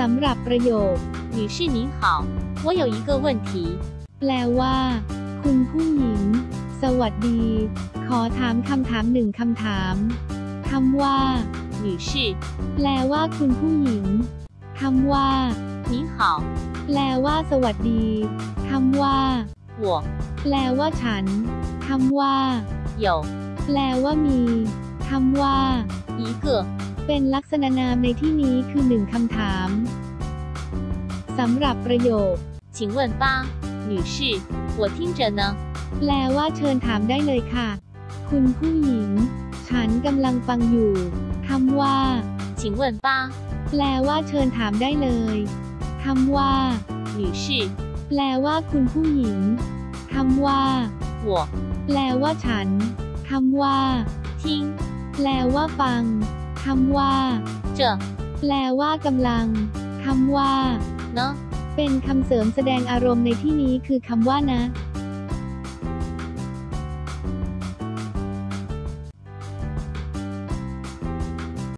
สำหรับประโยค 女士您好，我有一个问题， แปลว่า คุณผู้หญิง สวัสดี ขอถามคำถามหนึ่งคำถามคำว่า 女士 แปลว่า คุณผู้หญิงคำว่า 您好， แปลว่า สวัสดีคำว่า 我 แปลว่าฉันคำว่า 有 แปลว่ามีคำว่า 一个 เป็นลักษณะนามในที่นี้คือหนึ่งคำถามสำหรับประโยค 请问吧，女士，我听着呢。 แปลว่าเชิญถามได้เลยค่ะ คุณผู้หญิง ฉันกำลังฟังอยู่คำว่า 请问吧， แปลว่าเชิญถามได้เลยคำว่า 女士， แปลว่า คุณผู้หญิงคำว่า 我 แปลว่าฉันคำว่า 听 แปลว่าฟัง คำว่า着แปลว่ากำลังคำว่า呢。เป็นคำเสริมแสดงอารมณ์ในที่นี้คือคำว่านะ